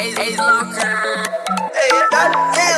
Ace, Ace Locker. Hey, that, hey.